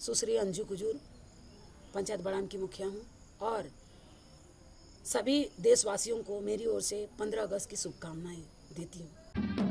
सुश्री अंजू कुजूर, पंचायत बड़ाम की मुखिया हूँ और सभी देशवासियों को मेरी ओर से पंद्रह अगस्त की शुभकामनाएँ देती हूँ।